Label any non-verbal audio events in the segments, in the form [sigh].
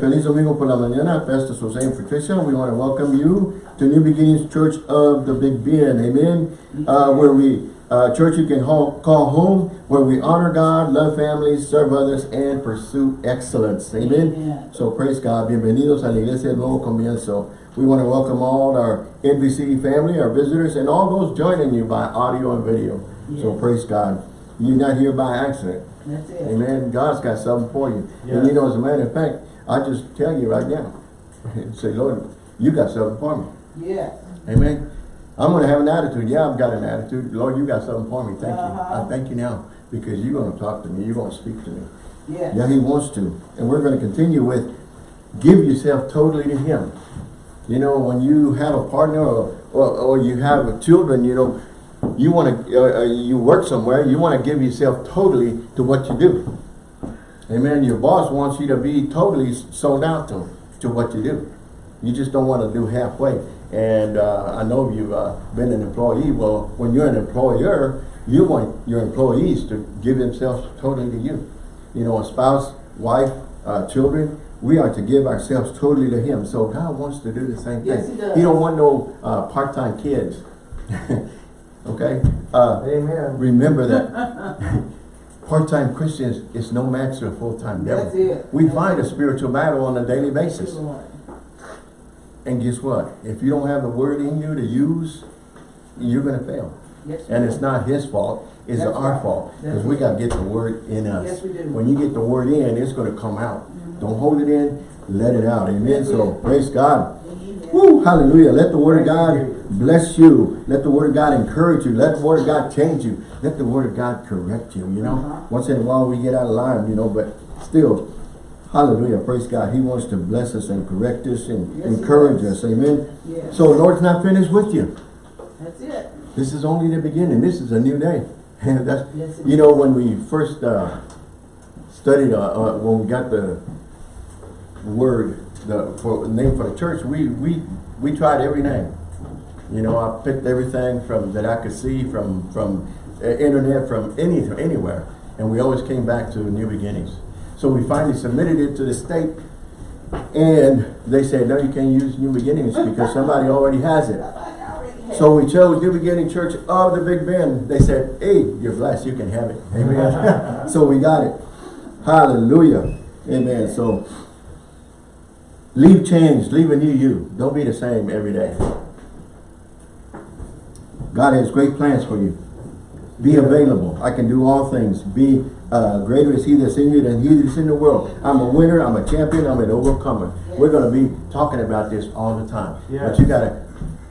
Feliz Domingo por la mañana, Pastor Jose and Patricia. We want to welcome you to New Beginnings Church of the Big Bend. Amen. Uh, where we, uh, church you can call, home, where we honor God, love families, serve others, and pursue excellence. Amen. Amen. So praise God. Bienvenidos a la Iglesia del Nuevo Comienzo. We want to welcome all our NBC family, our visitors, and all those joining you by audio and video. So praise God. You're not here by accident. That's it. Amen. God's got something for you. And you know, as a matter of fact, I just tell you right now, [laughs] say, Lord, you got something for me. Yes. Amen. I'm going to have an attitude. Yeah, I've got an attitude. Lord, you got something for me. Thank you. Uh-huh. I thank you now because you're going to talk to me. You're going to speak to me. Yes. Yeah, he wants to. And we're going to continue with give yourself totally to him. You know, when you have a partner or, or, or you have children, you know, you want to, uh, uh, you work somewhere, you want to give yourself totally to what you do. Amen. Your boss wants you to be totally sold out to, to what you do. You just don't want to do halfway. And uh, I know you've uh, been an employee. Well, when you're an employer, you want your employees to give themselves totally to you. You know, a spouse, wife, uh, children, we are to give ourselves totally to Him. So God wants to do the same thing. Yes, He does. don't want no uh, part-time kids. [laughs] okay? Uh, Amen. remember that [laughs] part-time Christians is no match to a full-time devil. That's it. We That's fight it. a spiritual battle on a daily basis. And guess what? If you don't have the word in you to use, you're going to fail. Yes, And it's not his fault, it's That's our right. fault. Because we got to get the word in us. Yes, we do. When you get the word in, it's going to come out. Mm-hmm. Don't hold it in, let it out. Amen. So praise God. Woo, hallelujah. Let the word of God bless you. Let the word of God encourage you. Let the word of God change you. Let the word of God correct you, you know. Uh-huh. Once in a while we get out of line, you know, but still, hallelujah, praise God. He wants to bless us and correct us and Yes, encourage us. Amen. Yes. So the Lord's not finished with you. That's it. This is only the beginning. This is a new day. And [laughs] that's, Yes, you know, when we first uh, studied, uh, uh, when we got the word, the for, name for the church, we we we tried every name. You know, I picked everything from that I could see from from uh, internet, from any anywhere, and we always came back to New Beginnings. So we finally submitted it to the state, and they said, no, you can't use New Beginnings because somebody already has it. So we chose New Beginning Church of the Big Bend. They said, hey, you're blessed, you can have it. Amen. [laughs] so we got it. Hallelujah. Amen. So leave change, leave a new you. Don't be the same every day. God has great plans for you. Be available. I can do all things. Be uh, greater is he that's in you than he that's in the world. I'm a winner. I'm a champion. I'm an overcomer. We're going to be talking about this all the time. But you got to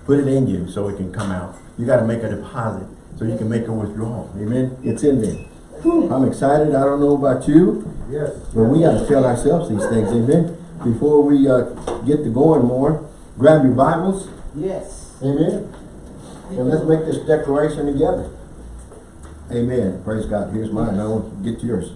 put it in you so it can come out. You got to make a deposit so you can make a withdrawal. Amen. It's in there. I'm excited. I don't know about you, Yes. but we got to tell ourselves these things. Amen. Before we uh, get to going more, grab your Bibles. Yes. Amen. And let's make this declaration together. Amen. Praise God. Here's mine. I want to get yours.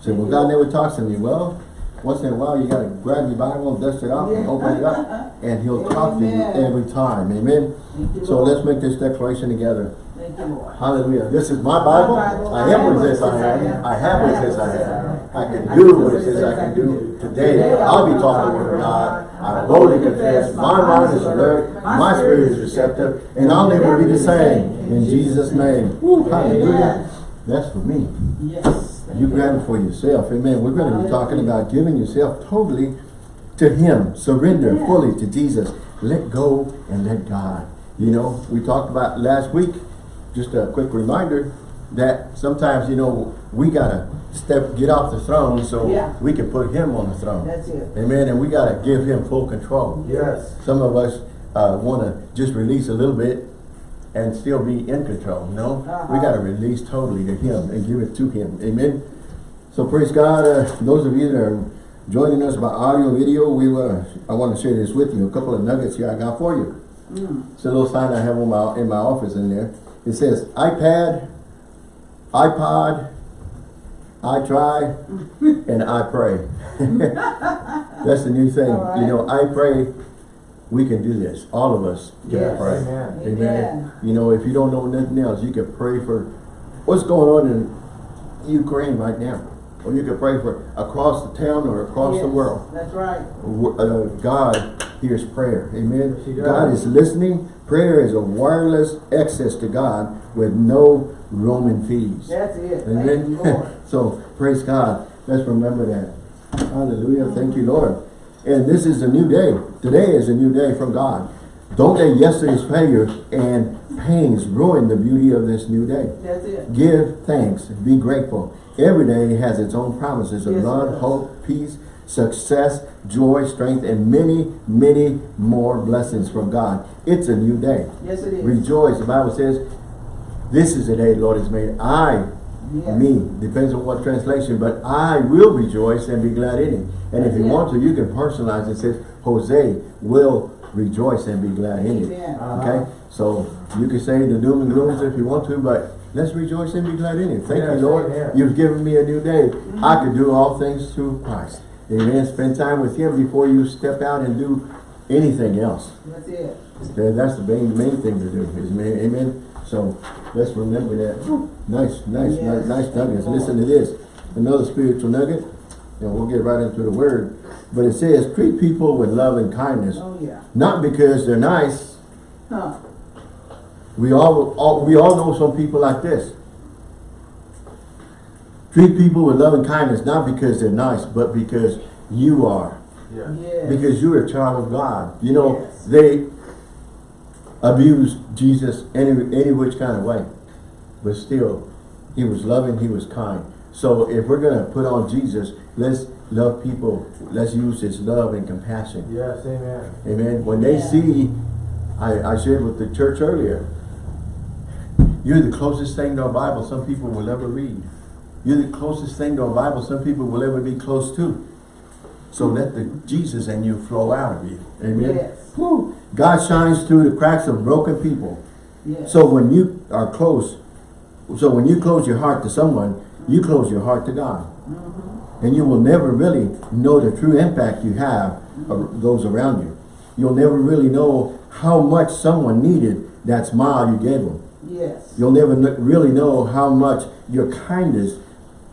Say, well, God never talks to me. Well, once in a while, you got to grab your Bible, dust it off, and open it up, [laughs] and He'll talk to you every time. Amen. You, So let's make this declaration together. Thank you, Lord. Hallelujah. This is my Bible. My Bible. I am what it says I am. I have what it says I am. I can do what it says I can do. Today, I'll be talking with God. I boldly confess. My mind is alert. My spirit is receptive. And I'll never be the same. In Jesus' name. Woo, hallelujah. That's for me. Yes. You grab it for yourself. Amen. We're going to be talking about giving yourself totally to Him. Surrender fully to Jesus. Let go and let God. You know, we talked about last week, just a quick reminder, that sometimes, you know, we got to step, get off the throne so Yeah. we can put Him on the throne. That's it. Amen. And we got to give Him full control. Yes. Some of us uh, want to just release a little bit and still be in control. No, we Uh-huh. got to release totally to Him and give it to Him. Amen. So praise God. Uh, those of you that are joining us by audio, video, we uh, I want to share this with you. A couple of nuggets here I got for you. Mm. It's a little sign I have on my in my office in there. It says iPad, iPod, I try, and I pray. [laughs] That's the new thing. Right. You know, I pray we can do this. All of us can Yes. pray. Amen. Amen. Amen. You know, if you don't know nothing else, you can pray for what's going on in Ukraine right now. or you can pray for across the town or across the world. That's right. Uh, God hears prayer. Amen. Yes. God is listening. Prayer is a wireless access to God with no roaming fees. That's it. Amen. you, [laughs] so praise God. Let's remember that. Hallelujah. Thank you, Lord. And this is a new day. Today is a new day from God. Don't let yesterday's failure and pains ruin the beauty of this new day. That's it. Give thanks. Be grateful. Every day has its own promises of Yes, love, hope, peace, success, joy, strength, and many, many more blessings from God. It's a new day. Yes, it is. Rejoice. The Bible says, this is the day the Lord has made. I, Yes. me, depends on what translation, but I will rejoice and be glad in it. And if you Yeah. want to, you can personalize it. It says, Jose will rejoice and be glad in it. Amen. Uh-huh. Okay? So you can say the doom and glooms if you want to, but let's rejoice and be glad in it. Thank Yes, you, Lord. amen. You've given me a new day. I mm-hmm. can do all things through Christ. Amen. Spend time with Him before you step out and do anything else. That's it. That's the main, main thing to do, is amen. So let's remember that. Nice, nice, Yes. nice, nice nuggets. Listen to this. Another spiritual nugget, and we'll get right into the word. But it says, treat people with love and kindness, Oh, yeah. not because they're nice. Huh. We all, all we all know some people like this. Treat people with love and kindness, not because they're nice, but because you are. Yeah. Yes. Because you're a child of God. You know, Yes. they abused Jesus any, any which kind of way. But still, he was loving, he was kind. So if we're going to put on Jesus, let's love people. Let's use his love and compassion. Yes, amen. Amen. When they Yeah. see, I, I shared with the church earlier, you're the closest thing to a Bible some people will ever read. You're the closest thing to a Bible some people will ever be close to. So hmm. let the Jesus in you flow out of you. Amen. Yes. Whew. God shines through the cracks of broken people. Yes. So when you are close, so when you close your heart to someone, you close your heart to God. Mm-hmm. And you will never really know the true impact you have of mm-hmm. those around you. You'll never really know how much someone needed that smile you gave them. Yes. You'll never really know how much your kindness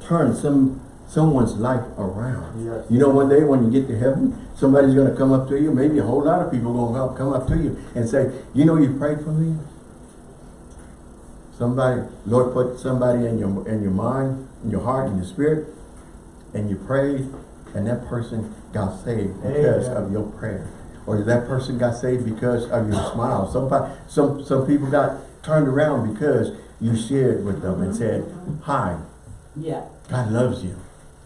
turned some someone's life around. Yes. You know, one day when you get to heaven, somebody's going to come up to you. Maybe a whole lot of people going to come up to you and say, "You know, you prayed for me." Somebody, Lord, put somebody in your in your mind, in your heart, in your spirit, and you prayed, and that person got saved because Amen. of your prayer, or that person got saved because of your smile. Somebody, some some people got turned around because you shared with them and said, "Hi, Yeah. God loves you.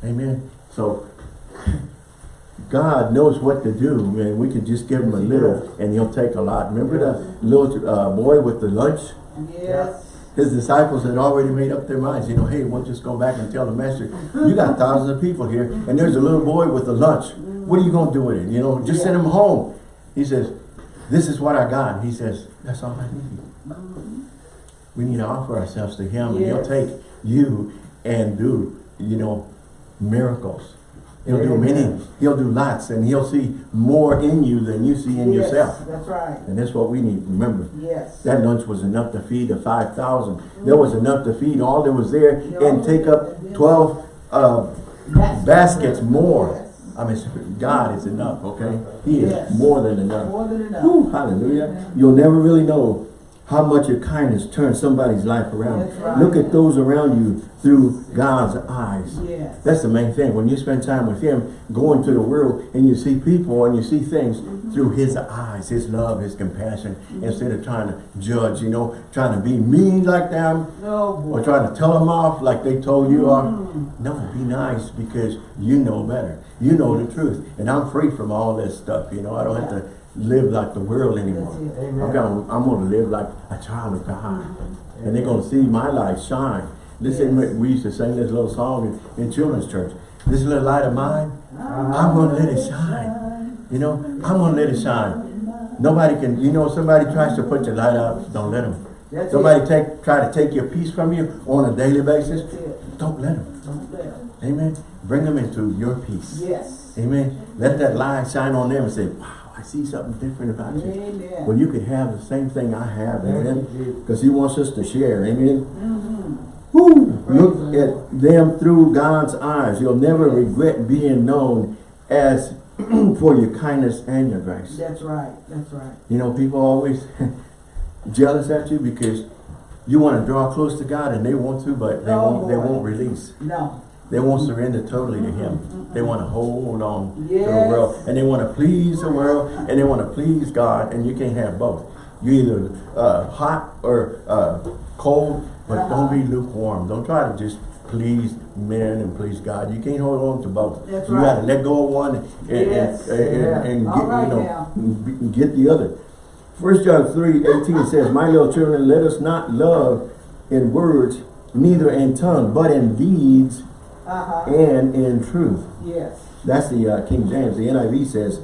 Amen. So God knows what to do, and we can just give him a little and he'll take a lot. Remember the little uh, boy with the lunch? Yes. His disciples had already made up their minds, you know, hey, we'll just go back and tell the master, you got [laughs] thousands of people here, and there's a little boy with the lunch. What are you going to do with it? You know, just send him home. He says, this is what I got. He says, that's all I need. We need to offer ourselves to him, and he'll take you and do, you know, miracles. He'll do many, he'll do lots, and he'll see more in you than you see in yes. yourself. That's right. And that's what we need to remember. Yes. That lunch was enough to feed the 5,000. There was enough to feed all that was there and take up 12 uh, baskets more. Yes. I mean, God is enough, okay? He is Yes. more than enough. More than enough. Whew, hallelujah. You'll never really know how much your kindness turns somebody's life around. Right. Look at those around you through God's eyes. Yes. That's the main thing. When you spend time with Him, going to the world, and you see people and you see things mm-hmm. through His eyes, His love, His compassion, mm-hmm. instead of trying to judge, you know, trying to be mean like them, Oh, or trying to tell them off like they told you off. Mm-hmm. No, be nice because you know better. You know the truth. And I'm free from all this stuff, you know. I don't have to live like the world anymore. I'm Amen. going, I'm to live like a child of God. And they're going to see my light shine. Listen, Yes. we used to sing this little song in, in children's church. This little light of mine, Uh-huh. I'm going to let it shine. You know, I'm going to let it shine. Nobody can, you know, somebody tries to put your light out, don't let them. That's Somebody it. take try to take your peace from you on a daily basis, don't let them. Don't let 'em. Amen. Bring them into your peace. Yes. Amen. Let that light shine on them and say, wow, I see something different about you. Amen. Well, you could have the same thing I have, amen. Because he wants us to share, amen. Mhm. Woo! Look at them through God's eyes. You'll never regret being known as [clears throat] for your kindness and your grace. That's right, that's right. You know, people always [laughs] jealous at you because you want to draw close to God and they want to, but they Oh, won't. They won't release. No, They won't surrender totally to Him. They want to hold on to the world, and they want to please the world, and they want to please God, and you can't have both. You either uh, hot or uh, cold, but don't be lukewarm. Don't try to just please men and please God. You can't hold on to both. That's you got to let go of one and, and, Yes. and, and, and get, right you know, get the other. First John 3, 18 says, My little children, let us not love in words, neither in tongue, but in deeds uh-huh, and in truth. yes, That's the uh, King James. The NIV says,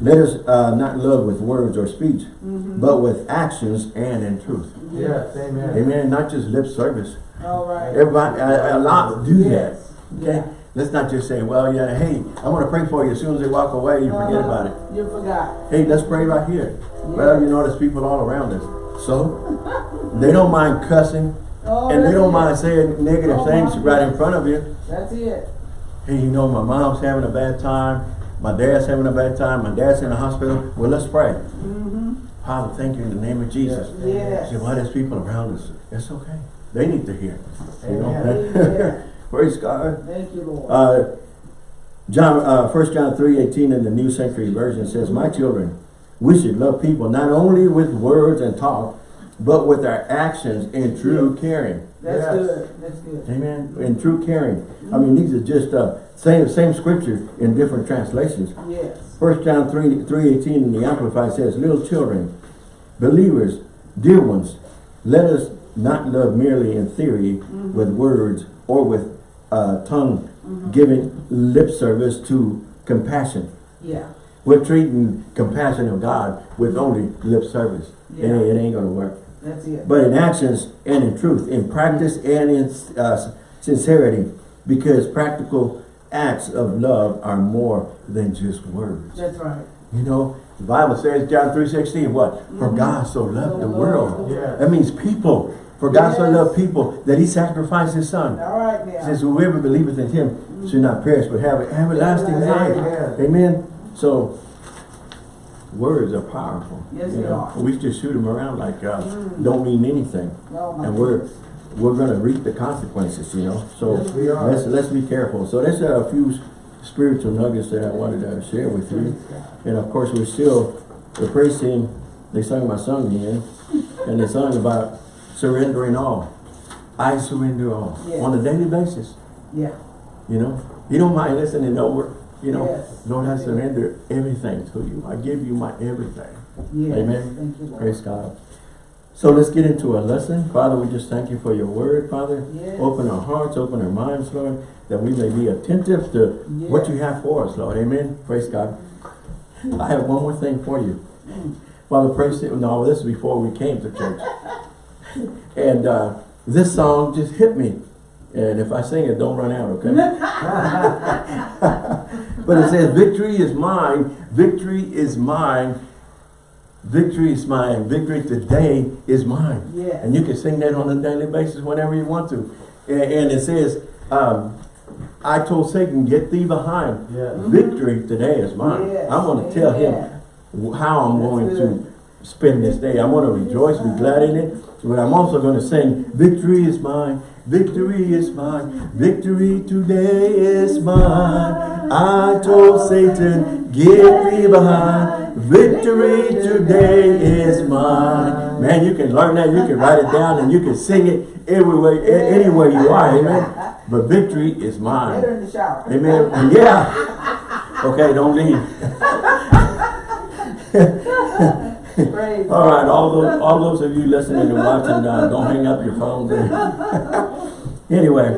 let us uh, not love with words or speech, Mm-hmm. but with actions and in truth. Yes, amen. Amen. Not just lip service. all right. Everybody, a, a lot do that. Okay? yeah. Let's not just say, well, yeah, hey, I'm going to pray for you. As soon as they walk away, you forget Uh-huh. about it. You forgot. Hey, let's pray right here. Well, you know, there's people all around us. So, they don't mind cussing, Oh, and they don't it. mind saying negative Oh, things right in front of you. That's it. hey, you know, my mom's having a bad time, my dad's having a bad time, my dad's in the hospital. Well, let's pray. Mm-hmm, Father, thank you in the name of Jesus. yes. Say, well, there's people around us. It's okay. They need to hear. You know? [laughs] Praise God. Thank you, Lord. Uh, John, uh, 1 John 3, 18 in the New Century Version says, My children, we should love people not only with words and talk, but with our actions in true caring. That's yes. good, that's good. Amen. In true caring. I mean, these are just uh, same same scripture in different translations. Yes, First John 3, 3 18 in the Amplified says, Little children, believers, dear ones, let us not love merely in theory with words or with uh, tongue giving lip service to compassion. yeah, We're treating compassion of God with only lip service. It, Yeah. ain't, it ain't gonna work. That's it. But in actions and in truth, in practice and in uh, sincerity, because practical acts of love are more than just words. That's right. You know, the Bible says, John 3.16, what? For God so loved the world. Yes. That means people. For God so loved people that he sacrificed his son. All right now. says, whoever believeth in him should not perish but have an everlasting life. Amen. Amen. So, words are powerful. Yes, you they know. are. We just shoot them around like uh, don't mean anything. My And we're we're gonna reap the consequences, you know. So Yes, we are. let's let's be careful. So there's a few spiritual nuggets that I wanted to share with you. And of course, we're still, the praise team, they sung my song again, and they sung about surrendering all. I surrender all, Yes. on a daily basis, Yeah, you know? You don't mind listening over, you know? Yes. Lord, I surrender everything to you. I give you my everything. yes. Amen. Thank you, Lord. Praise God. So let's get into a lesson. Father, we just thank you for your word, Father. Yes. Open our hearts, open our minds, Lord, that we may be attentive to what you have for us, Lord. Amen. Praise God. I have one more thing for you. Father, praise you. No, this is before we came to church. And uh, this song just hit me. And if I sing it, don't run out, okay? [laughs] [laughs] but it says, victory is mine, victory is mine, victory is mine, victory today is mine. Yes. And you can sing that on a daily basis whenever you want to. And, and it says, um, I told Satan, get thee behind. Yes. Victory today is mine. Yes. I'm going to tell him how I'm That's going good. to spend this day. I'm going to rejoice, be glad in it. But I'm also going to sing, victory is mine, victory is mine, victory today is mine. I told Satan, get thee behind, victory today is mine. Man, you can learn that, you can write it down, and you can sing it everywhere, anywhere you are, amen. But victory is mine. Later in the shower. Amen. Yeah. Okay, don't leave. [laughs] Praise All right, all those, all those of you listening and watching, uh, don't hang up your phones. [laughs] anyway,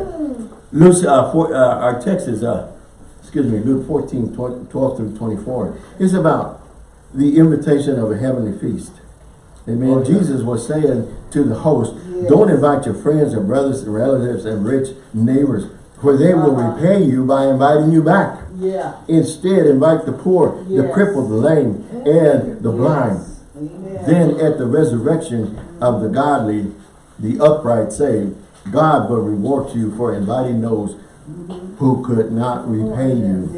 Luke, uh, for, uh, our text is, uh, excuse me, Luke 14, 12, 12 through 24. It's about the invitation of a heavenly feast. Amen. Yeah. Jesus was saying to the host, Yes. don't invite your friends and brothers and relatives and rich neighbors, for they will Uh-huh. repay you by inviting you back. Yeah. Instead, invite the poor, the crippled, the lame, and the blind. Then at the resurrection of the godly, the upright saved, God will reward you for inviting those who could not repay you.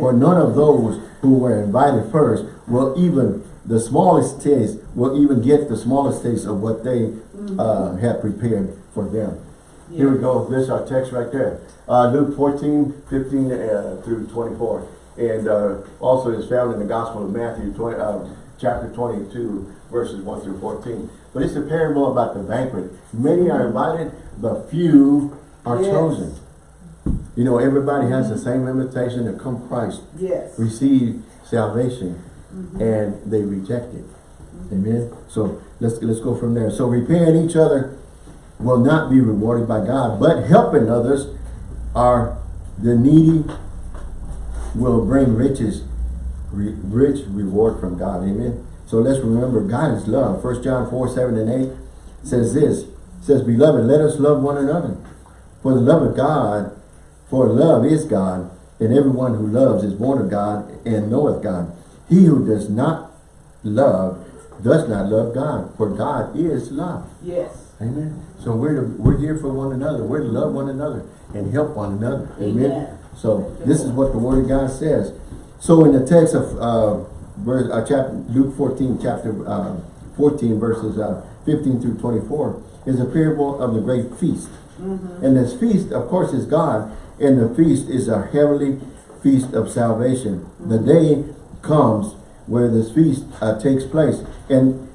For none of those who were invited first will even, the smallest taste, will even get the smallest taste of what they uh, have prepared for them. Here we go, this is our text right there. Uh, Luke 14, 15 uh, through 24. And uh, also is found in the Gospel of Matthew, 20, uh, chapter 22, verses 1 through 14. But it's a parable about the banquet. Many are invited, but few are Yes. chosen. You know, everybody has the same invitation to come Christ, Yes. receive salvation, mm-hmm. and they reject it. Mm-hmm. Amen. So let's let's go from there. So repaying each other will not be rewarded by God, but helping others are the needy will bring riches, re, rich reward from God. Amen. So let's remember God is love. First John 4, 7 and 8 says this, says, Beloved, let us love one another. For the love of God, for love is God, and everyone who loves is born of God and knoweth God. He who does not love does not love God, for God is love. Yes. Amen. So we're to, we're here for one another. We're to love one another and help one another. Amen. Amen. So this is what the Word of God says. So in the text of uh, verse, uh, chapter Luke 14, chapter uh, 14, verses uh, 15 through 24, is a parable of the great feast. And this feast, of course, is God, and the feast is a heavenly feast of salvation. The day comes where this feast uh, takes place, and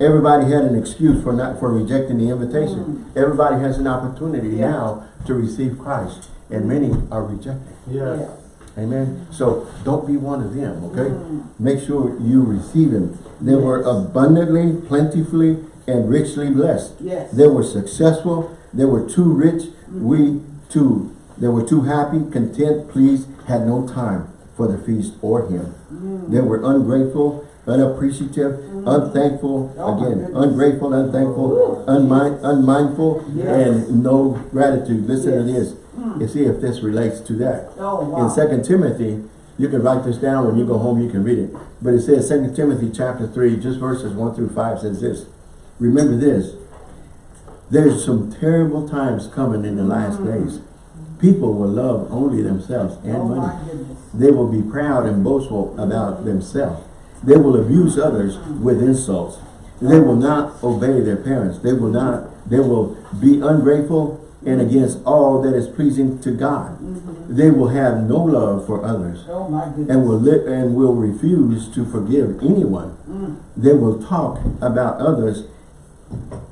everybody had an excuse for not for rejecting the invitation. Everybody has an opportunity Yeah. now to receive Christ, and many are rejecting. Yes. Amen. So don't be one of them, okay? Make sure you receive him. They were abundantly, plentifully, and richly blessed. Yes. They were successful. They were too rich. We too. They were too happy, content, pleased, had no time for the feast or him. They were ungrateful, unappreciative, unthankful, Oh, again, ungrateful, unthankful, unmind, unmindful, Yes. and no gratitude. Listen to Yes. Hmm. and see if this relates to that. Oh, wow. In Second Timothy, you can write this down when you go home, you can read it. But it says Second Timothy chapter 3, just verses 1 through 5 says this. Remember this. There's some terrible times coming in the last hmm. days. People will love only themselves and. Oh, money. They will be proud and boastful about themselves. They will abuse others with insults. They will not obey their parents. They will not, they will be ungrateful and mm-hmm. against all that is pleasing to God. Mm-hmm. They will have no love for others Oh, my and will and will refuse to forgive anyone. Mm. They will talk about others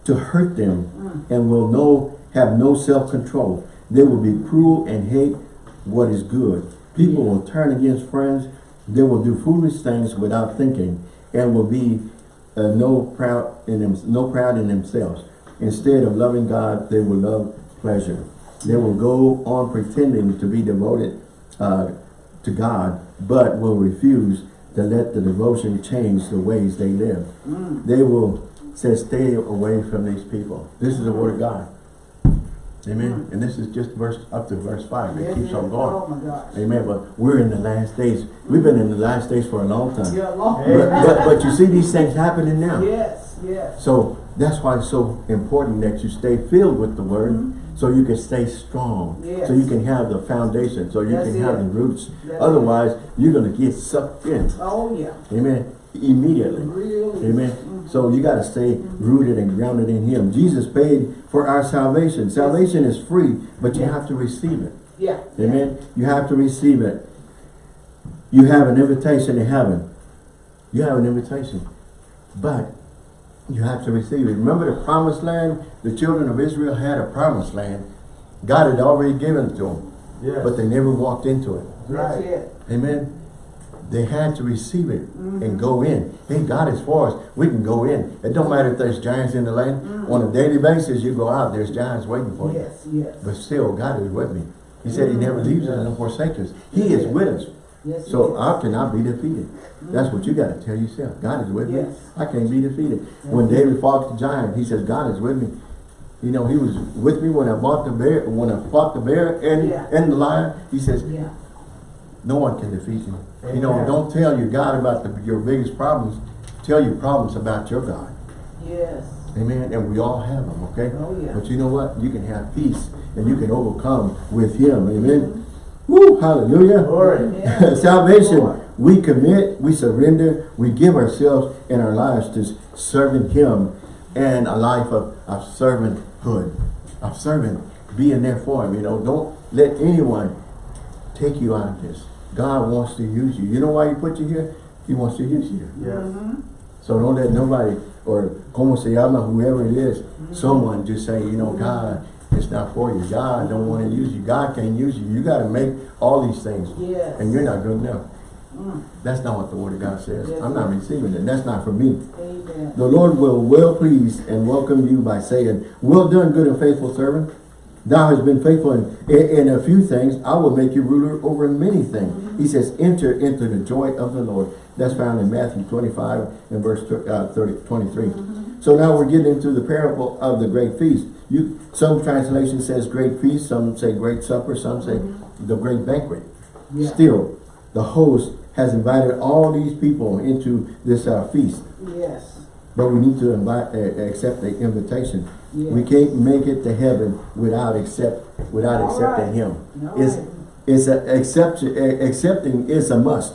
to hurt them mm. and will no have no self-control. They will be cruel and hate what is good. People will turn against friends. They will do foolish things without thinking and will be uh, no proud in them, no proud in themselves. Instead of loving God, they will love pleasure. They will go on pretending to be devoted uh, to God, but will refuse to let the devotion change the ways they live. They will say, stay away from these people. This is the word of God. Amen. And this is just verse up to verse 5. It Yes, keeps yes. on going. Oh. Amen. But we're in the last days. We've been in the last days for a long time. Yeah, long. But, but, but you see these things happening now. Yes, yes. So that's why it's so important that you stay filled with the word so you can stay strong. Yes. So you can have the foundation, so you That's can have the roots. That's Otherwise, you're going to get sucked in. Oh, yeah. Amen. Immediately. Really. Amen. Mm-hmm. So you got to stay rooted and grounded in him. Jesus paid for our salvation. Salvation is free, but you Yeah. have to receive it. Yeah. Amen. You have to receive it. You have an invitation to heaven. You have an invitation. But you have to receive it. Remember the promised land? The children of Israel had a promised land. God had already given it to them. Yes. But they never walked into it. That's Right. it. Amen. They had to receive it and mm-hmm. go in. Hey, God is for us. We can go in. It don't matter if there's giants in the land. Mm-hmm. On a daily basis, you go out, there's giants waiting for you. Yes, yes. But still, God is with me. He said he never mm-hmm. leaves us and forsakes us. He is with us. Yes, So yes. I cannot be defeated. That's what you got to tell yourself. God is with me. I can't be defeated. When David fought the giant, he says, God is with me. You know, he was with me when I fought the bear, when I fought the bear and, Yeah. and the lion. He says, Yeah. no one can defeat me. You know, don't tell your God about the, your biggest problems. Tell your problems about your God. Yes. Amen. And we all have them, okay? Oh, yeah. But you know what? You can have peace and you can overcome with him. Amen. Woo, hallelujah. Glory. Yeah. [laughs] Salvation, Lord. we commit, we surrender, we give ourselves and our lives to serving him and a life of, of servanthood, of servant, being there for him. You know, don't let anyone take you out of this. God wants to use you. You know why he put you here? He wants to use you. Yes. Mm-hmm. So don't let nobody, or como se llama, whoever it is, mm-hmm. someone just say, you know, God, it's not for you. God don't want to use you. God can't use you. You got to make all these things. Yes. And you're not good enough. Mm. That's not what the word of God says. Yes, I'm not receiving it. That's not for me. Amen. The Lord will well please and welcome you by saying, well done, good and faithful servant. Thou hast been faithful in, in, in a few things. I will make you ruler over many things. He says, enter into the joy of the Lord. That's found in Matthew 25 and verse uh, 30, 23. So now we're getting into the parable of the great feast. You, some translation says great feast, some say great supper, some say the great banquet. Yeah. Still, the host has invited all these people into this uh, feast. Yes. But we need to invite, uh, accept the invitation. Yeah. We can't make it to heaven without accept, without All accepting right. Him. All It's, right. it's a accept, accepting is a must.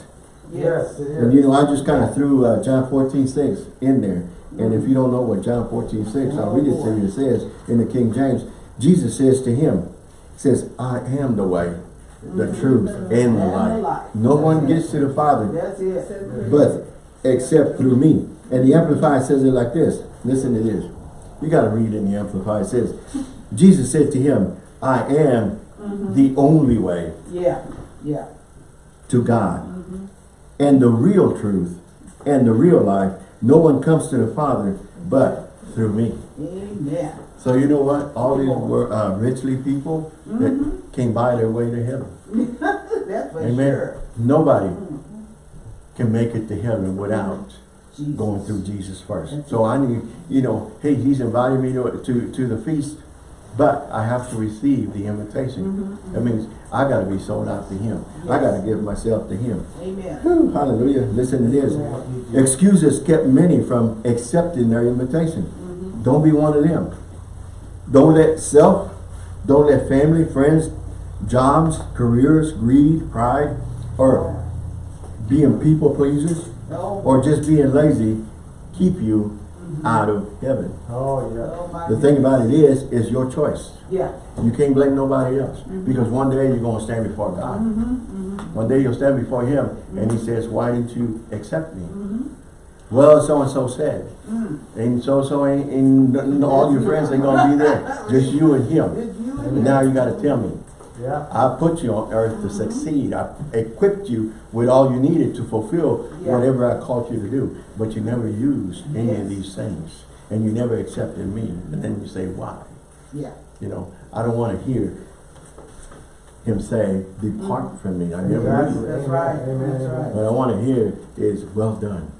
Yes, And you know, I just kind of threw uh, John 14, 6 in there. And if you don't know what John 14, 6, I'll read it to you. It says in the King James, Jesus says to him, says, I am the way, the truth, and the life. No one gets to the Father but except through me. And the Amplified says it like this. Listen to this. You got to read in the Amplified. It says, Jesus said to him, I am the only way Yeah. Yeah. to God and the real truth and the real life. No one comes to the Father but through me. Amen. So you know what? All these were uh, richly people that came by their way to heaven. [laughs] That's for Amen. sure. Nobody can make it to heaven without Jesus. going through Jesus first. So I need, you know, hey, he's invited me to, to, to the feast, but I have to receive the invitation. Mm-hmm. That means I got to be sold out to him. I got to give myself to him. Amen. Whew, hallelujah. Listen to this. Excuses kept many from accepting their invitation. Mm-hmm. Don't be one of them. Don't let self, don't let family, friends, jobs, careers, greed, pride, or being people pleasers, Oh, or just being lazy keep you out of heaven. Oh, yeah. oh The thing about it is, is your choice. Yeah. You can't blame nobody else. Mm-hmm. Because one day you're going to stand before God. Mm-hmm, mm-hmm. One day you'll stand before him and he says, why didn't you accept me? Well, so-and-so said. Mm. And so-and-so ain't, and all your friends ain't going to be there. [laughs] Just you and him. You And now you got to tell me. Yeah. I put you on earth to succeed. I equipped you with all you needed to fulfill Yeah. whatever I called you to do. But you never used any of these things. And you never accepted me. And then you say, why? Yeah. You know, I don't want to hear him say, depart mm-hmm. from me. I never Exactly. That's right. Amen, That's right. What I want to hear is, well done.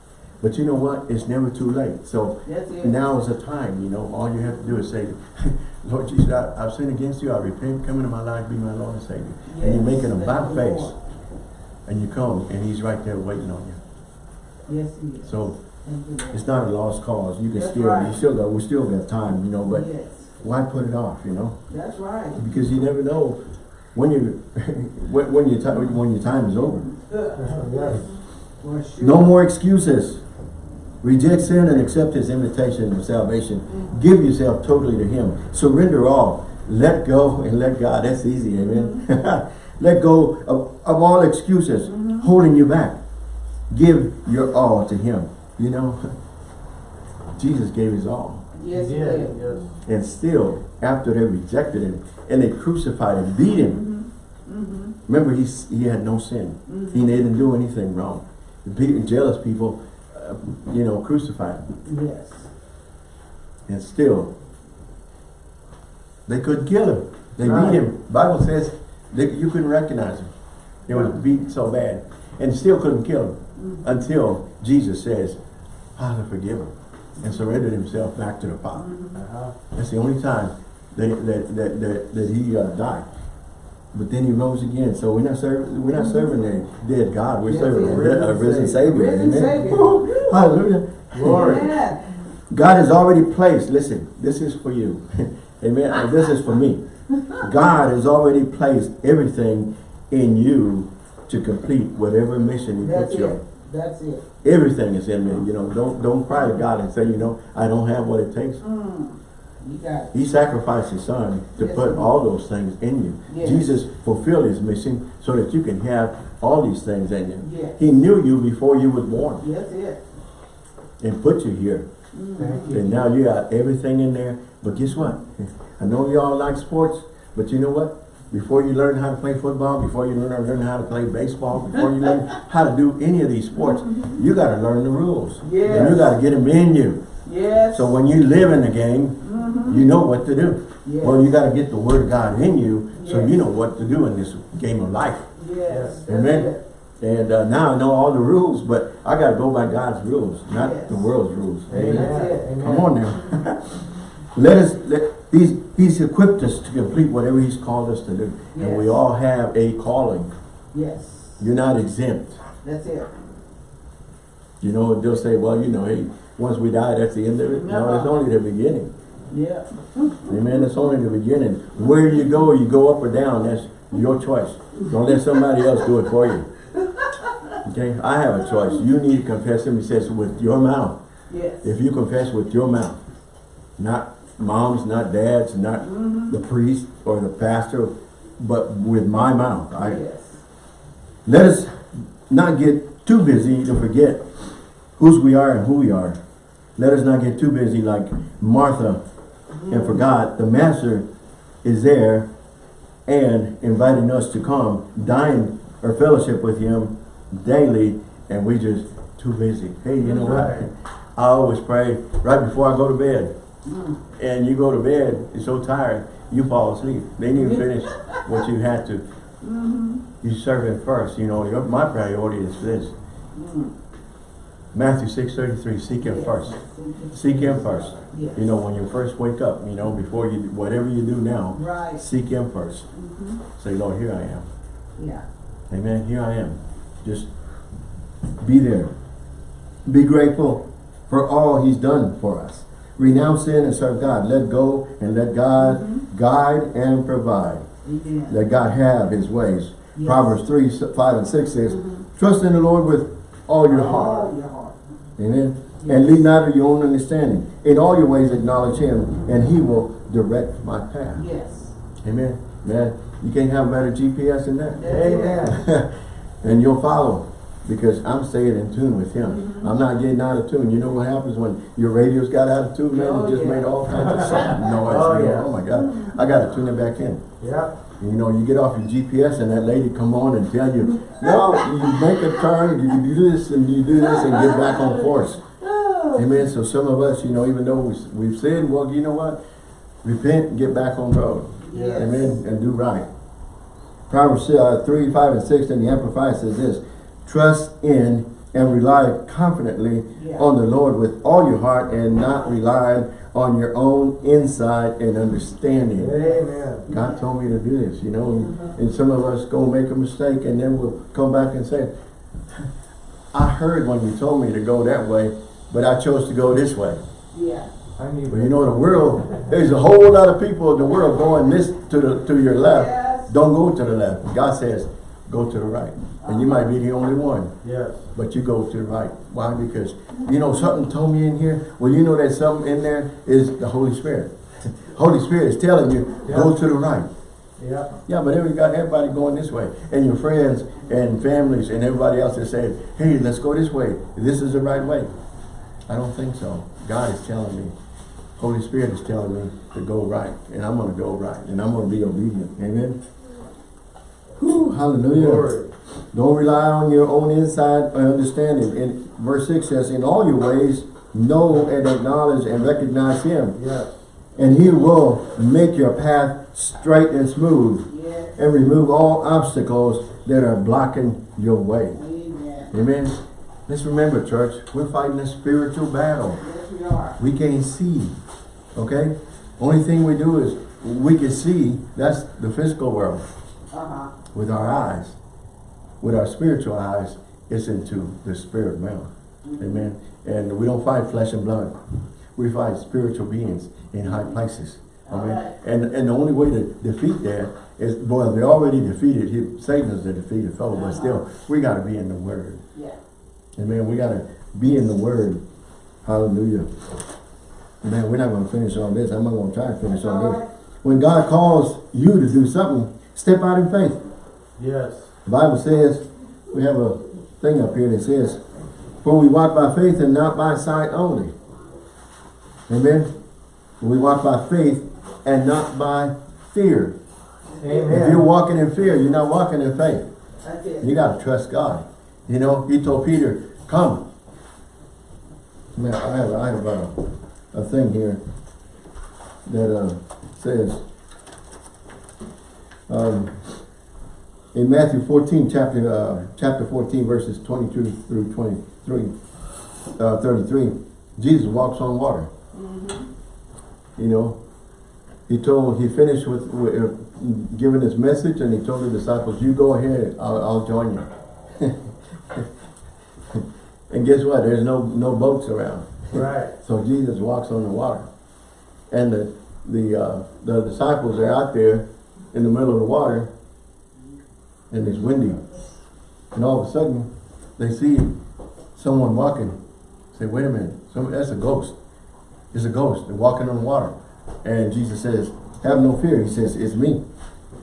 But you know what? It's never too late. So That's it. now is the time, you know, all you have to do is say, [laughs] Lord Jesus, I, I've sinned against you, I repent, come into my life, be my Lord and Savior. and you're Yes, making a thank about face, and you come, and he's right there waiting on you. Yes, he is. So Thank you, Lord. it's not a lost cause. You can That's still, right. you still got, we still got time, you know, but Yes. why put it off, you know? That's right. Because you never know when you, [laughs] when, when your time, when your time is over. Yes. For sure. No more excuses. Reject sin and accept his invitation of salvation. Give yourself totally to him. Surrender all. Let go and let God. That's easy, amen. [laughs] let go of, of all excuses mm-hmm. holding you back. Give your all to him. You know, [laughs] Jesus gave his all. Yes, he did. yes. And still, after they rejected him and they crucified him, beat him. Mm-hmm. mm-hmm. Remember, he's, he had no sin. Mm-hmm. He didn't do anything wrong. The jealous people, uh, you know, crucified. Yes. And still, they couldn't kill him. They Right. beat him. Bible says that you couldn't recognize him. He was beat so bad. And still couldn't kill him. Until Jesus says, Father, forgive him. And surrendered himself back to the Father. Uh-huh. That's the only time that, that, that, that, that he uh, died. But then he rose again. So we're not serving we're not serving a dead God. We're Yes, serving a, yes. ri- a risen Savior. Risen Amen. Savior. Woo! Hallelujah. Glory. Amen. God has already placed, listen, this is for you. [laughs] Amen. This is for me. God has already placed everything in you to complete whatever mission he That's puts you on. that's it. Everything is in me. You know, don't don't cry to God and say, you know, I don't have what it takes. Mm, you got it. He sacrificed his son to Yes, put all those things in you. Yes. Jesus fulfilled his mission so that you can have all these things in you. Yes. He knew you before you was born That's it. and put you here. Thank you. And now you got everything in there. But guess what? I know y'all like sports, but you know what? Before you learn how to play football, before you learn, learn how to play baseball, before you learn [laughs] how to do any of these sports, you got to learn the rules. Yes. And you got to get them in you. Yes. So when you live in the game, you know what to do. Yes. Well, you got to get the word of God in you so you know what to do in this game of life. Yes. that's Amen. And uh, now I know all the rules, but I got to go by God's rules, not Yes. the world's rules. Amen. Amen. Come on now. [laughs] let us, let, he's, he's equipped us to complete whatever he's called us to do. And we all have a calling. Yes. You're not exempt. That's it. You know, they'll say, well, you know, hey, once we die, that's the end of it. No, it's only the beginning. Yeah. Amen. It's only the beginning. Where you go, you go up or down. That's your choice. Don't let somebody else do it for you. Okay? I have a choice. You need to confess him. He says, with your mouth. Yes. If you confess with your mouth, not moms, not dads, not mm-hmm. the priest or the pastor, but with my mouth. I, Yes. let us not get too busy to forget whose we are and who we are. Let us not get too busy like Martha and for God, the master is there and inviting us to come, dine or fellowship with him daily, and we just too busy. Hey, you know what? Right. I always pray right before I go to bed. Mm. And you go to bed, you're so tired, you fall asleep. Then you finish what you had to. Mm-hmm. You serve him first. You know, your, my priority is this. Mm. Matthew six thirty three. Seek him first. Seek him first. Yes. You know, when you first wake up, you know, before you whatever you do now, Right. seek him 1st mm-hmm. Say, Lord, here I am. Yeah. Amen. Here I am. Just be there. Be grateful for all he's done for us. Renounce sin and serve God. Let go and let God mm-hmm. guide and provide. Amen. Let God have his ways. Yes. Proverbs 3, 5 and 6 says, mm-hmm. Trust in the Lord with all your heart. All your heart. Amen. And lean not to your own understanding. In all your ways acknowledge him, and he will direct my path. Yes. Amen. Man, you can't have a better GPS than that. Amen. [laughs] and you'll follow because I'm staying in tune with him. Mm-hmm. I'm not getting out of tune. You know what happens when your radios got out of tune, man? Oh, it just yeah. made all kinds of sound [laughs] noise. Oh, yeah. oh my God. I got to tune it back in. Yep. You know, you get off your GPS and that lady come on and tell you, no, you make a turn, you do this and you do this and get back on course. Amen. So some of us, you know, even though we- we've sinned, well, you know what? Repent and get back on the road. Yes. Amen. And do right. Proverbs uh, 3, 5, and 6 in the Amplified says this, Trust in and rely confidently Yeah. on the Lord with all your heart and not relying on your own insight and understanding. Amen. God told me to do this, you know, and, and some of us go make a mistake and then we'll come back and say, I heard when you told me to go that way, but I chose to go this way. Yeah. I need But you know, the world, there's a whole lot of people in the world going this to the to your left. Yes. Don't go to the left. God says, go to the right. And you might be the only one, Yes. but you go to the right. Why? Because, you know, something told me in here, well, you know that something in there is the Holy Spirit. [laughs] Holy Spirit is telling you, go to the right. Yeah. Yeah, but every got everybody going this way. And your friends and families and everybody else is saying, hey, let's go this way. This is the right way. I don't think so. God is telling me. Holy Spirit is telling me to go right. And I'm going to go right. And I'm going to be obedient. Amen. Whew, hallelujah. Don't rely on your own insight or understanding. In verse 6 says, in all your ways, know and acknowledge and recognize him. Yes. And he will make your path straight and smooth Yes. and remove all obstacles that are blocking your way. Amen. Amen. Let's remember, church, we're fighting a spiritual battle. Yes, we are. We can't see. Okay? Only thing we do is we can see, that's the physical world, Uh-huh. with our eyes. With our spiritual eyes, it's into the spirit realm. Amen. And we don't fight flesh and blood. we fight spiritual beings in high places. Amen. mean, and, and the only way to defeat that is, well, they already defeated, he- Satan is the defeated foe, but uh-huh. still, we gotta be in the word. Yeah. Amen. We gotta be in the word. Hallelujah. Man, we're not gonna finish on this. I'm not gonna try to finish on this. When God calls you to do something, step out in faith. Yes. The Bible says, we have a thing up here that says, for we walk by faith and not by sight only. Amen. We walk by faith and not by fear. Amen. If you're walking in fear, you're not walking in faith. You gotta trust God. You know, he told Peter, come. Man, I have, I have a, a thing here that, uh, says, um, in Matthew fourteen, chapter, uh, chapter fourteen, verses twenty-two through twenty-three, uh, thirty-three, Jesus walks on water. You know, he told, he finished with, with uh, giving his message and he told the disciples, you go ahead, I'll, I'll join you. [laughs] and guess what? There's no, no boats around. Right. [laughs] So Jesus walks on the water. And the, the, uh, the disciples are out there in the middle of the water and it's windy. And all of a sudden, they see someone walking. Say, wait a minute, some, that's a ghost. It's a ghost. They're walking on the water. And Jesus says, have no fear. He says, it's me.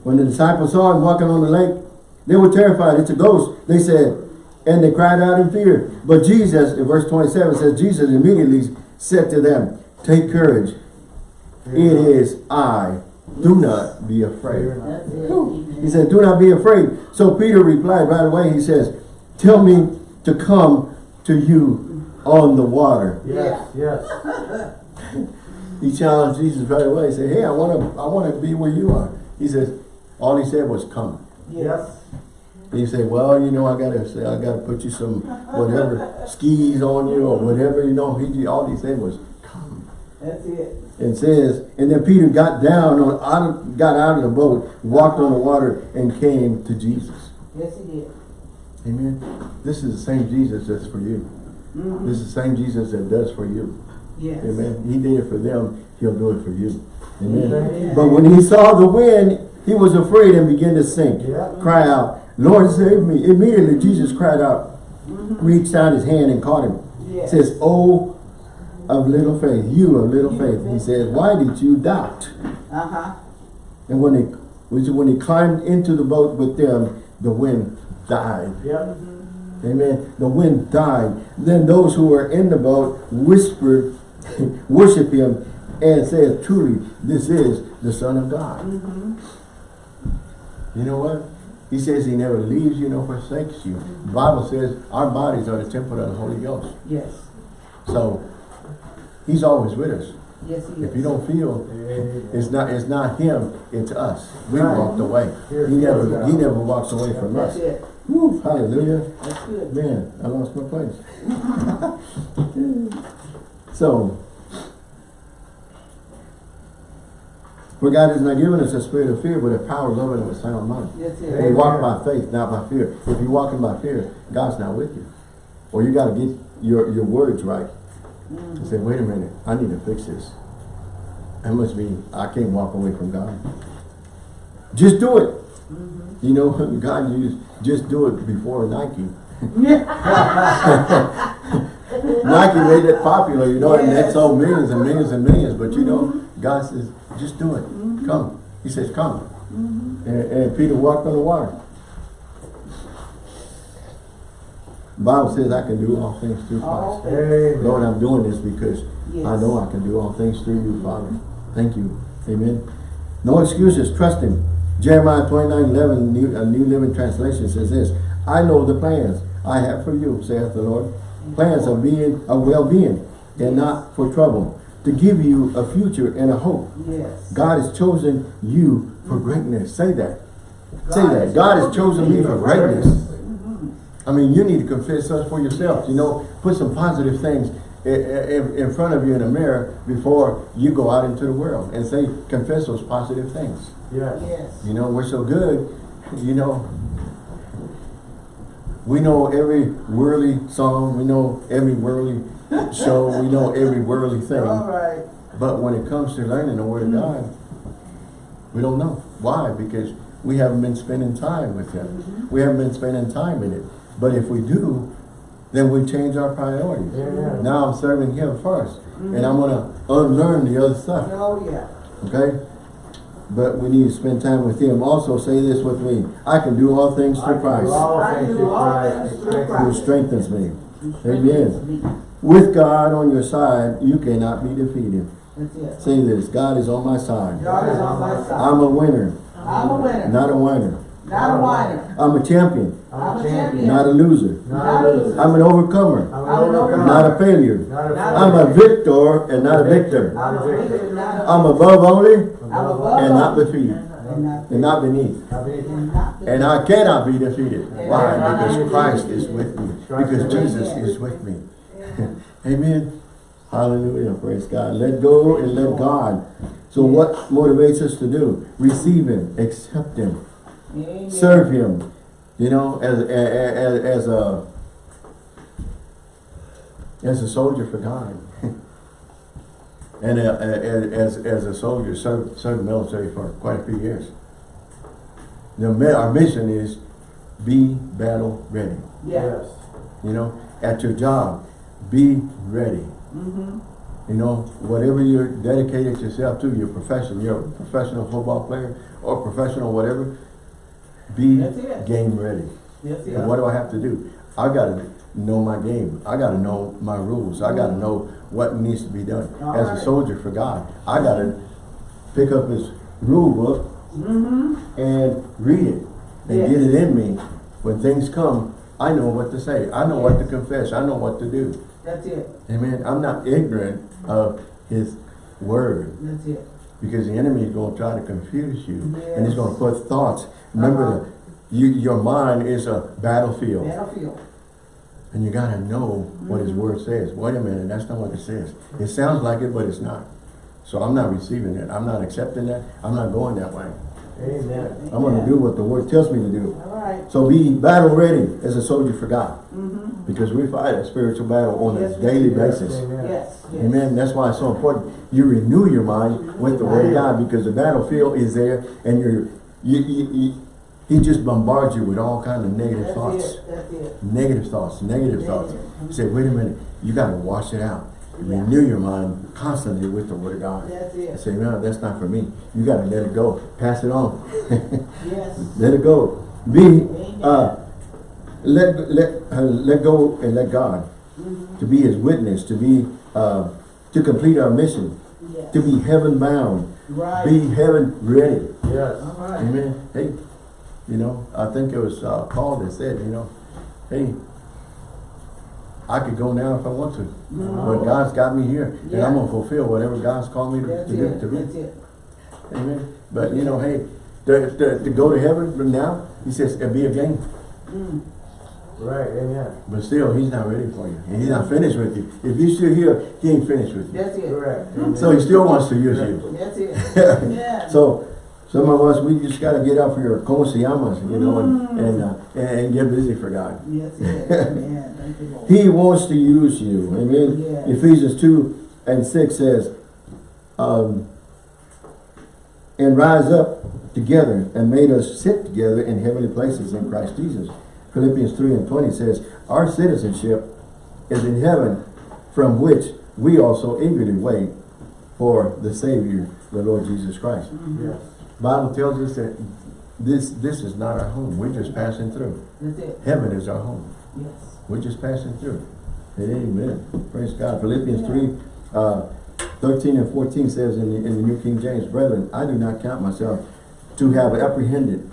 When the disciples saw him walking on the lake, they were terrified. It's a ghost. They said, and they cried out in fear. But Jesus, in verse 27 says, Jesus immediately said to them, take courage. It is I. Do not be afraid. That's He said, do not be afraid. So Peter replied right away. He says, tell me to come to you on the water. Yes, yes. [laughs] He challenged Jesus right away. He said, hey, I want to I want to be where you are. He says, all he said was come. Yes. And you say, well, you know, I gotta say, I gotta put you some whatever skis on you or whatever, you know. He all he said was, come. That's it. It says, and then Peter got down on out of, got out of the boat, walked on the water, and came to Jesus. Yes, he did. Amen. This is the same Jesus that's for you. Mhm. This is the same Jesus that does for you. Yes. Amen. He did it for them, he'll do it for you. Amen. Amen. But when he saw the wind, he was afraid and began to sink. Yeah. Cry out, Lord save me. Immediately Jesus cried out, reached out his hand and caught him. Says, Oh of little faith, you of little faith. He says, Why did you doubt? Uh-huh. And when he when he climbed into the boat with them, the wind died. Yep. Amen. The wind died. Then those who were in the boat whispered, [laughs] worship him, and said, truly, this is the Son of God. You know what? He says he never leaves you nor forsakes you. The Bible says our bodies are the temple of the Holy Ghost. Yes. So he's always with us. Yes, he is. If you don't feel it's not it's not him, it's us. We Right. walked away. Here, He never he never walks away from That's us. it. Woo, hallelujah. That's good. Man, I lost my place. [laughs] so, for God has not given us a spirit of fear, but a power, love, and a sound mind. That's We it. Amen. walk by faith, not by fear. If you're walking by fear, God's not with you. Or you got to get your, your words right. And say, wait a minute, I need to fix this. That must be, I can't walk away from God. Just do it. Mm-hmm. You know, [laughs] God used, just do it before Nike. [laughs] Nike made it popular, you know, and that Yes. sold millions and millions and millions. But you know, mm-hmm. God says, just do it. Mm-hmm. Come. He says, come. And, and Peter walked on the water. The Bible says I can do all things through Christ. Amen. Lord, I'm doing this because I know I can do all things through you, Father. Thank you. Amen. No excuses. Trust Him. Jeremiah 29, 11, New, a New Living Translation says this, I know the plans I have for you, saith the Lord. Plans of being, of well-being, and not for trouble, to give you a future and a hope. Yes. God has chosen you for greatness. Say that. Say that. God has chosen me for greatness. I mean, you need to confess us for yourself. You know, put some positive things i- i- in, in front of you in a mirror before you go out into the world and say, confess those positive things. Yes. Yes. You know, we're so good, you know. We know every worldly song, we know every worldly show, we know every worldly thing. right. But when it comes to learning the Word of hmm. God, we don't know. Why? Because we haven't been spending time with Him. Mm-hmm. We haven't been spending time in it. But if we do, then we change our priorities. Amen. Now I'm serving Him first. And mm-hmm. I'm going to unlearn the other stuff. Oh, yeah. Okay? But we need to spend time with Him. Also say this with me. I can do all things I through Christ all I things do through all Christ. things through who strengthens me. Amen. With God on your side, you cannot be defeated. That's it. Say this, God is on my side. God is on my side. I'm a winner, I'm a winner, not a whiner. Not a whiner. I'm a champion, I'm a champion. not a loser. Not a loser. I'm an overcomer, I'm an overcomer. not a failure. Not a Not I'm a victor and not a victor. I'm a victor, not a. I'm above only I'm above and not defeated And not. and not beneath. And I cannot be defeated. Why? Because Christ is with me. Because Jesus is with me. [laughs] Amen. Hallelujah. Praise God. Let go and let God. So what motivates us to do? Receive Him. Accept Him. Amen. Serve Him. You know, as, as, as a as a soldier for God. [laughs] and uh, as, as a soldier, served, served the military for quite a few years. The, mi- our mission is be battle ready. Yes. You know, at your job, be ready. Mm-hmm. You know, whatever you're dedicated yourself to, your profession, you're a professional football player or professional whatever, be game ready. Yes, And what do I have to do? I gotta know my game. I gotta know my rules. I gotta know what needs to be done. All As a soldier for God, I gotta pick up his rule book Mm-hmm. and read it and Yes. get it in me. When things come, I know what to say. I know what to confess. I know what to do. That's it. Amen. I'm not ignorant of his word That's it. Because the enemy is going to try to confuse you and he's going to put thoughts. Remember, Uh-huh. the, you, your mind is a battlefield Battlefield. and you got to know what his word says. Wait a minute, that's not what it says. It sounds like it, but it's not. So I'm not receiving it. I'm not accepting that. I'm not going that way. Amen. I'm going to do what the word tells me to do. All right. So be battle ready as a soldier for God Mm-hmm. because we fight a spiritual battle on Yes, a daily basis. Amen. Yes. yes. Amen. That's why it's so important. You renew your mind with the word of God because the battlefield is there and you're, you, you, you, he just bombards you with all kinds of negative That's thoughts. it. It. Negative thoughts, negative thoughts. Negative. You say, wait a minute, you got to wash it out. Yeah. Renew your mind constantly with the word of God. That's it. say, no, that's not for me. You got to let it go. Pass it on. [laughs] Yes. let it go. Be, uh, let, let, uh, let go and let God To be his witness, to be, uh, to complete our mission, Yes. to be heaven bound, Right. be heaven ready. Yes. All right. Amen. Hey, you know, I think it was uh, Paul that said, you know, hey, I could go now if I want to, but God's got me here, and I'm Mm-hmm. Gonna fulfill whatever God's called me to, That's to do. it. To That's it. Amen. But you know, hey, to, to, to go to heaven from now, he says, it'll be a game. Mm. Right. Amen. But still, he's not ready for you, and he's not finished with you. If you're still here, he ain't finished with you. That's it. Correct. Amen. So he still wants to use you. That's it. [laughs] Yeah. So some of us, we just gotta get off your como se llamas, you know, and, and, uh, and, and get busy for God. Yes, [laughs] yes. Amen. Thank you, Lord. He wants to use you. Amen. Yes. Ephesians 2 and 6 says, um, and rise up together and made us sit together in heavenly places in Christ Jesus. Philippians 3 and 20 says, our citizenship is in heaven from which we also eagerly wait for the Savior, the Lord Jesus Christ. Yes. Bible tells us that this this is not our home. We're just passing through. That's it. Heaven is our home. Yes. We're just passing through. Amen. Praise God. Philippians 3, uh, 13 and 14 says in the, in the New King James, Brethren, I do not count myself to have apprehended.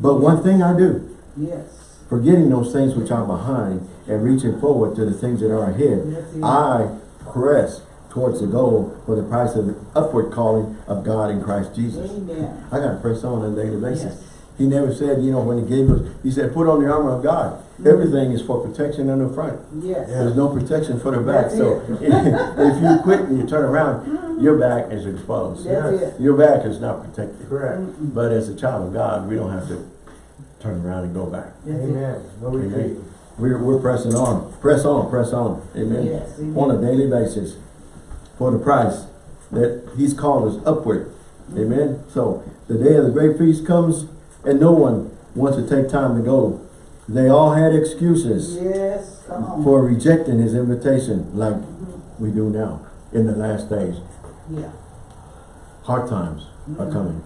But one thing I do, Yes. Forgetting those things which are behind and reaching forward to the things that are ahead, I press towards the goal for the price of the upward calling of God in Christ Jesus. Amen. I got to press on on a daily basis. Yes. He never said, you know, when he gave us, he said, put on the armor of God. Mm-hmm. Everything is for protection on the front. Yes. There's no protection for the back. That's So [laughs] if you quit and you turn around, your back is exposed. That's Yes. it. Your back is not protected. Correct. Mm-mm. But as a child of God, we don't have to turn around and go back. That's it. Amen. No retreat. We're, we're pressing on, press on, press on, amen? Yes. On a daily basis, for the price that he's called us upward, amen? So, the day of the great feast comes, and no one wants to take time to go. They all had excuses Yes, for rejecting his invitation, like we do now, in the last days. Yeah. Hard times are mm-hmm. coming.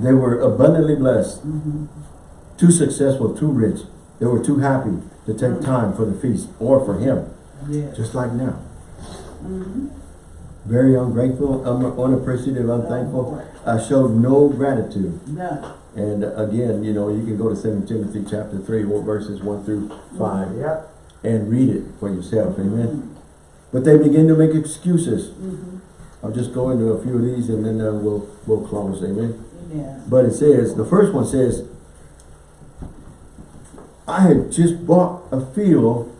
They were abundantly blessed, Mhm. too successful, too rich. They were too happy to take time for the feast or for him, Yes. just like now. Mhm. Very ungrateful, un- unappreciative, unthankful. I showed no gratitude. None. And again, you know, you can go to Second Timothy chapter three, verses one through five, Yep. and read it for yourself, amen? But they begin to make excuses. Mhm. I'll just go into a few of these and then uh, we'll, we'll close, amen? Amen. But it says, the first one says, I had just bought a field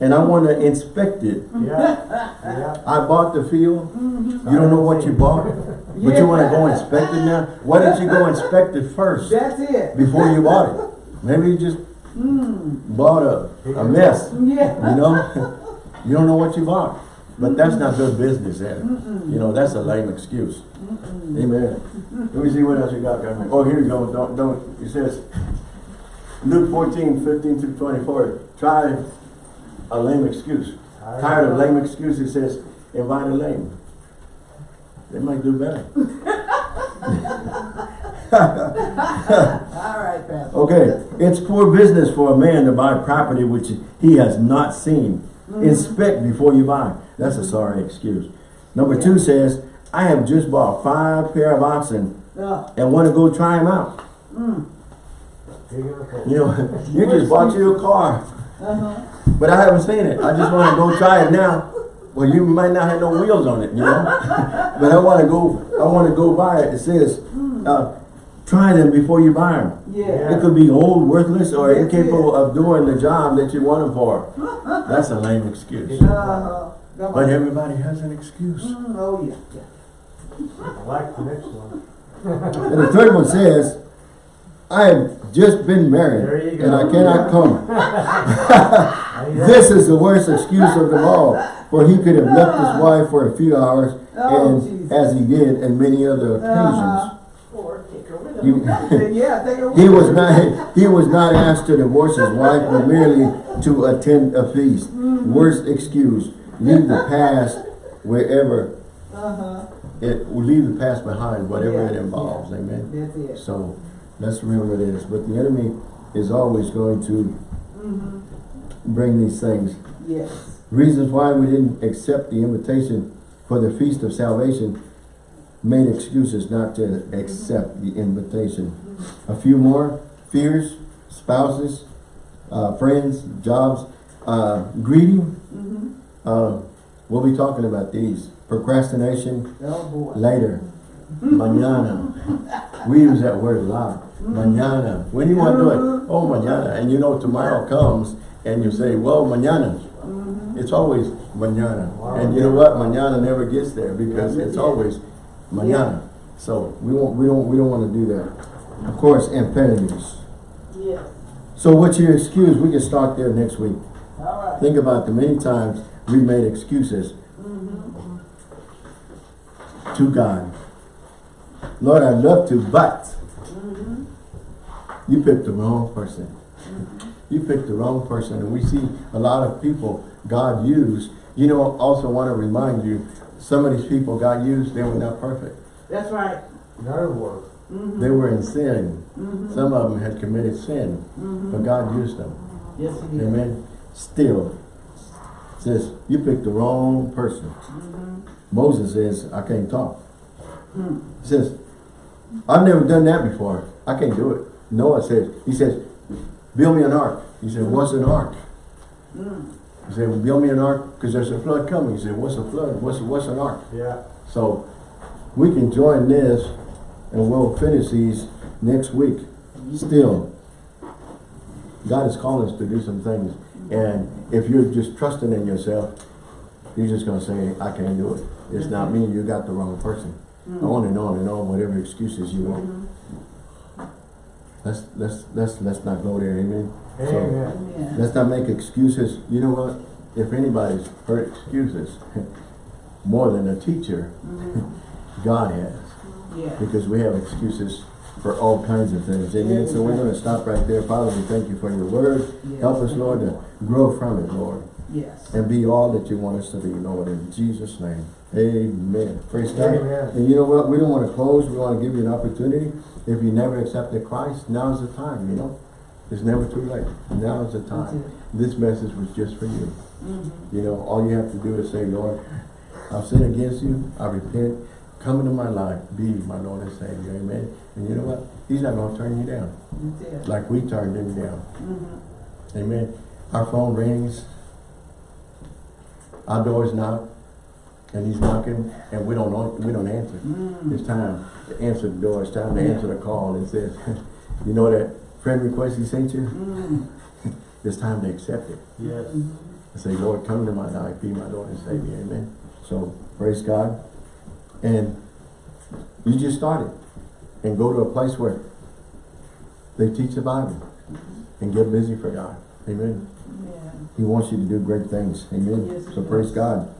and I want to inspect it. Yeah. Yeah. I bought the field. Mhm. You don't know what you bought, but you want to go inspect it now? Why didn't you go inspect it first That's it. before you bought it? Maybe you just Mm. bought a, a mess, Yeah. you know? [laughs] You don't know what you bought. But that's not good business, then. You know, that's a lame excuse. Amen. Let me see what else you got there. Oh, here you go. Don't, don't, it says, Luke 14, 15 through 24, try a lame excuse. Tired of lame excuses, it says, invite a lame. They might do better. [laughs] [laughs] All right, Pastor. Okay, it's poor business for a man to buy property which he has not seen. Mm-hmm. Inspect before you buy. That's a sorry excuse. Number two says, I have just bought five pair of oxen Uh, and want to go try them out. mm. You know, [laughs] you just bought you a car, Uh-huh. but I haven't seen it. I just want to go try it now. Well, you might not have no wheels on it, you know. [laughs] But I want to go. I want to go buy it. It says, uh, try them before you buy them. Yeah. It could be old, worthless, or incapable of doing the job that you want them for. [laughs] That's a lame excuse. Uh-huh. Come But on. everybody has an excuse. Mm, oh, yeah. yeah. I like the next one. And the third one says, I have just been married There you go. and I cannot [laughs] come. I mean, This is the worst excuse of them all, for he could have left his ah. wife for a few hours, Oh, and Jesus. as he did in many other ah. occasions. Or take her with You- him. [laughs] Yeah, take her with He him. was not he was not asked to divorce his wife, but merely to attend a feast. Mm-hmm. Worst excuse. Leave the past wherever Uh-huh. it will leave the past behind, whatever it involves. yeah. Amen. That's it. So let's remember this. But the enemy is always going to Mhm. bring these things. Yes. Reasons why we didn't accept the invitation for the feast of salvation made excuses not to accept the invitation. A few more fears, spouses, uh, friends, jobs, uh, greedy. Mm-hmm. Uh, we'll be talking about these. Procrastination Oh, later. Mañana. We use that word a lot. Mañana. When you want to do it? Oh, mañana. And you know tomorrow comes and you say, well, mañana. It's always mañana. And you know what? Mañana never gets there because it's always mañana. So we won't, we don't, we don't want to do that. Of course, imperatives. Yes. So what's your excuse? We can start there next week. All right. Think about the many times we made excuses to God. Lord, I'd love to, but you picked the wrong person. You picked the wrong person. And we see a lot of people God used. You know, also want to remind you, some of these people God used, they were not perfect. That's right. Another word. Mm-hmm. They were in sin. Mm-hmm. Some of them had committed sin, but God used them. Yes, he did. Amen. Still, says, you picked the wrong person. Mm-hmm. Moses says, I can't talk. Hmm. He says, I've never done that before. I can't do it. Noah says, he says, build me an ark. He said, what's an ark? Hmm. He said, well, build me an ark because there's a flood coming. He said, what's a flood? What's, what's an ark? Yeah. So we can join this and we'll finish these next week. Mm-hmm. Still, God is calling us to do some things. And if you're just trusting in yourself, you're just going to say, I can't do it. It's not me. You got the wrong person. On and on and on, whatever excuses you want. let's, let's, let's, let's not go there, amen? So, Amen. Amen. Let's not make excuses. You know what? If anybody's heard excuses [laughs] more than a teacher, Mhm. [laughs] God has. Yeah. Because we have excuses for all kinds of things. Amen. So we're gonna stop right there. Father, we thank you for your word. Yes. Help us, Lord, to grow from it, Lord. Yes. And be all that you want us to be, Lord, in Jesus' name. Amen. Praise God. Amen. And you know what? We don't want to close. We want to give you an opportunity. If you never accepted Christ, now is the time, you know? It's never too late. Now is the time. This message was just for you. Mhm. You know, all you have to do is say, Lord, I've sinned against you. I repent. Come into my life. Be my Lord and Savior. Amen. And you know what? He's not going to turn you down like we turned him down. Mhm. Amen. Our phone rings. Our door's knock. And he's knocking and we don't we don't answer. Mm. It's time to answer the door. It's time to Yeah. answer the call. It says, [laughs] you know that friend request he sent you? Mm. [laughs] It's time to accept it. Yes. And say, Lord, come into my life, be my Lord and Savior, amen. So, praise God. And you just started. And go to a place where they teach the Bible and get busy for God. Amen. Yeah. He wants you to do great things. Amen. Yes, so praise. God.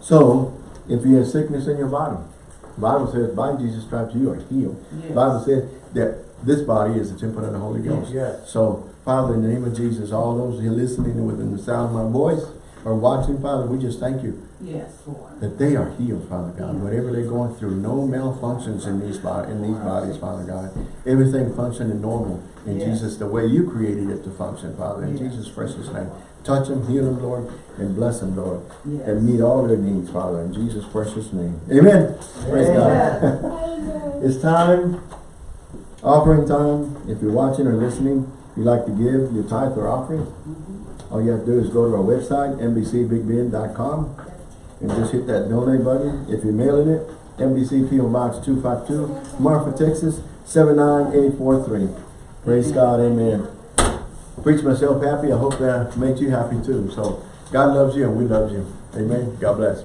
So, if you have sickness in your body, the Bible says by Jesus' stripes you are healed. The Yes. Bible says that this body is the temple of the Holy Ghost. Yes. So, Father, in the name of Jesus, all those who are listening within the sound of my voice or watching, Father, we just thank you Yes, Lord. that they are healed, Father God. Whatever they're going through, no malfunctions in these body, in these bodies, Father God. Everything functioning normal in Yes. Jesus, the way you created it to function, Father. In Yes. Jesus' precious name. Touch them, heal them, Lord, and bless them, Lord. And meet all their needs, Father, in Jesus' precious name. Amen. Praise God. [laughs] It's time, offering time. If you're watching or listening, you'd like to give your tithe or offering, Mhm. All you have to do is go to our website, nbcbigben.com, and just hit that donate button. If you're mailing it, NBC PO Box 252, Marfa, Texas, 79843. Praise God, amen. Preach myself happy. I hope that made you happy too. So, God loves you and we love you. Amen. God bless.